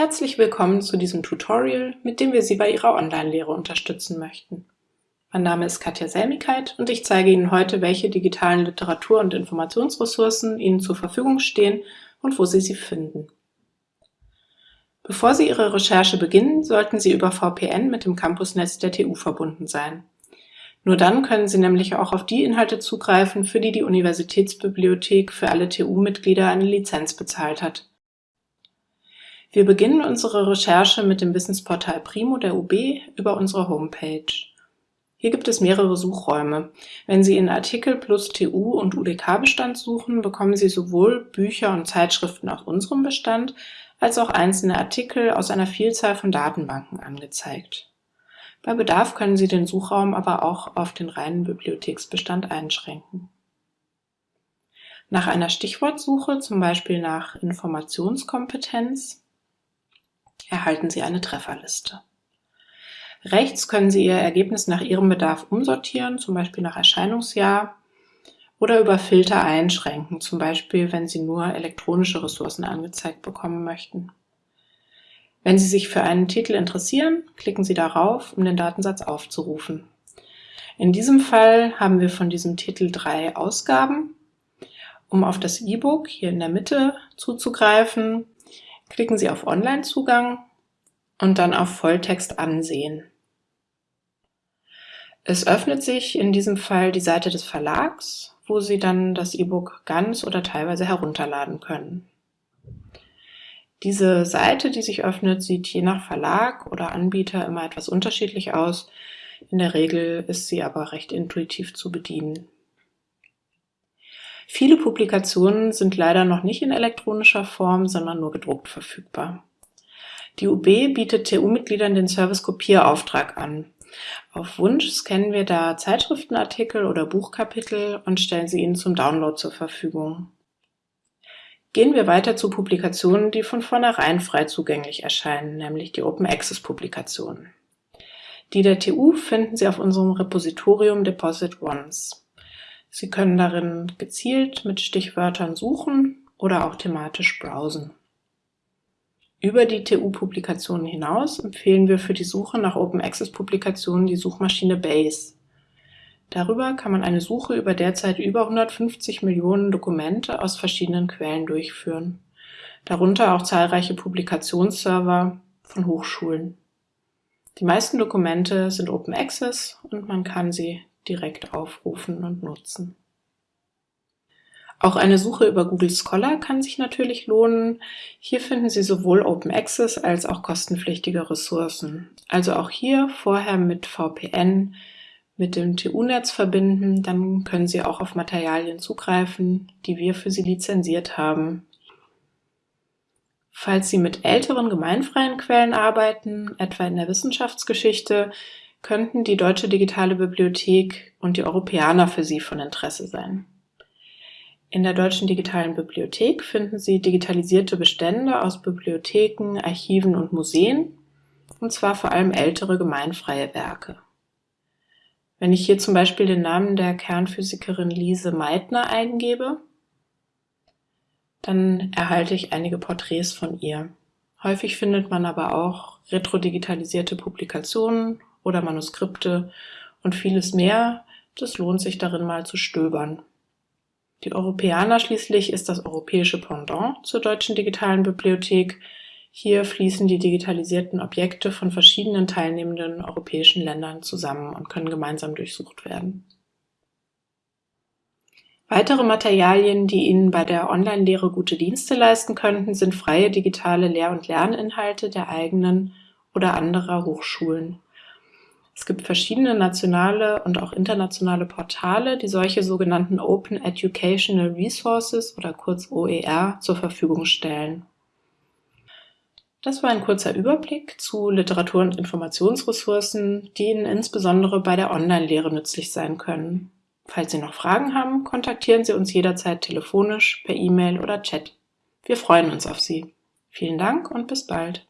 Herzlich willkommen zu diesem Tutorial, mit dem wir Sie bei Ihrer Online-Lehre unterstützen möchten. Mein Name ist Katja Selmigkeit und ich zeige Ihnen heute, welche digitalen Literatur- und Informationsressourcen Ihnen zur Verfügung stehen und wo Sie sie finden. Bevor Sie Ihre Recherche beginnen, sollten Sie über VPN mit dem Campusnetz der TU verbunden sein. Nur dann können Sie nämlich auch auf die Inhalte zugreifen, für die die Universitätsbibliothek für alle TU-Mitglieder eine Lizenz bezahlt hat. Wir beginnen unsere Recherche mit dem Wissensportal Primo der UB über unsere Homepage. Hier gibt es mehrere Suchräume. Wenn Sie in Artikel plus TU und UDK-Bestand suchen, bekommen Sie sowohl Bücher und Zeitschriften aus unserem Bestand als auch einzelne Artikel aus einer Vielzahl von Datenbanken angezeigt. Bei Bedarf können Sie den Suchraum aber auch auf den reinen Bibliotheksbestand einschränken. Nach einer Stichwortsuche, zum Beispiel nach Informationskompetenz, erhalten Sie eine Trefferliste. Rechts können Sie Ihr Ergebnis nach Ihrem Bedarf umsortieren, zum Beispiel nach Erscheinungsjahr, oder über Filter einschränken, zum Beispiel wenn Sie nur elektronische Ressourcen angezeigt bekommen möchten. Wenn Sie sich für einen Titel interessieren, klicken Sie darauf, um den Datensatz aufzurufen. In diesem Fall haben wir von diesem Titel drei Ausgaben. Um auf das E-Book hier in der Mitte zuzugreifen, Klicken Sie auf Online-Zugang und dann auf Volltext ansehen. Es öffnet sich in diesem Fall die Seite des Verlags, wo Sie dann das E-Book ganz oder teilweise herunterladen können. Diese Seite, die sich öffnet, sieht je nach Verlag oder Anbieter immer etwas unterschiedlich aus. In der Regel ist sie aber recht intuitiv zu bedienen. Viele Publikationen sind leider noch nicht in elektronischer Form, sondern nur gedruckt verfügbar. Die UB bietet TU-Mitgliedern den Service Kopierauftrag an. Auf Wunsch scannen wir da Zeitschriftenartikel oder Buchkapitel und stellen sie Ihnen zum Download zur Verfügung. Gehen wir weiter zu Publikationen, die von vornherein frei zugänglich erscheinen, nämlich die Open Access Publikationen. Die der TU finden Sie auf unserem Repositorium Deposit Once. Sie können darin gezielt mit Stichwörtern suchen oder auch thematisch browsen. Über die TU-Publikationen hinaus empfehlen wir für die Suche nach Open Access-Publikationen die Suchmaschine Base. Darüber kann man eine Suche über derzeit über 150 Millionen Dokumente aus verschiedenen Quellen durchführen, darunter auch zahlreiche Publikationsserver von Hochschulen. Die meisten Dokumente sind Open Access und man kann sie direkt aufrufen und nutzen. Auch eine Suche über Google Scholar kann sich natürlich lohnen. Hier finden Sie sowohl Open Access als auch kostenpflichtige Ressourcen. Also auch hier vorher mit VPN mit dem TU-Netz verbinden, dann können Sie auch auf Materialien zugreifen, die wir für Sie lizenziert haben. Falls Sie mit älteren gemeinfreien Quellen arbeiten, etwa in der Wissenschaftsgeschichte, könnten die Deutsche Digitale Bibliothek und die Europäer für Sie von Interesse sein. In der Deutschen Digitalen Bibliothek finden Sie digitalisierte Bestände aus Bibliotheken, Archiven und Museen, und zwar vor allem ältere gemeinfreie Werke. Wenn ich hier zum Beispiel den Namen der Kernphysikerin Lise Meitner eingebe, dann erhalte ich einige Porträts von ihr. Häufig findet man aber auch retrodigitalisierte Publikationen oder Manuskripte und vieles mehr, das lohnt sich darin mal zu stöbern. Die Europäer schließlich ist das europäische Pendant zur Deutschen Digitalen Bibliothek. Hier fließen die digitalisierten Objekte von verschiedenen teilnehmenden europäischen Ländern zusammen und können gemeinsam durchsucht werden. Weitere Materialien, die Ihnen bei der Online-Lehre gute Dienste leisten könnten, sind freie digitale Lehr- und Lerninhalte der eigenen oder anderer Hochschulen. Es gibt verschiedene nationale und auch internationale Portale, die solche sogenannten Open Educational Resources oder kurz OER zur Verfügung stellen. Das war ein kurzer Überblick zu Literatur- und Informationsressourcen, die Ihnen insbesondere bei der Online-Lehre nützlich sein können. Falls Sie noch Fragen haben, kontaktieren Sie uns jederzeit telefonisch, per E-Mail oder Chat. Wir freuen uns auf Sie. Vielen Dank und bis bald.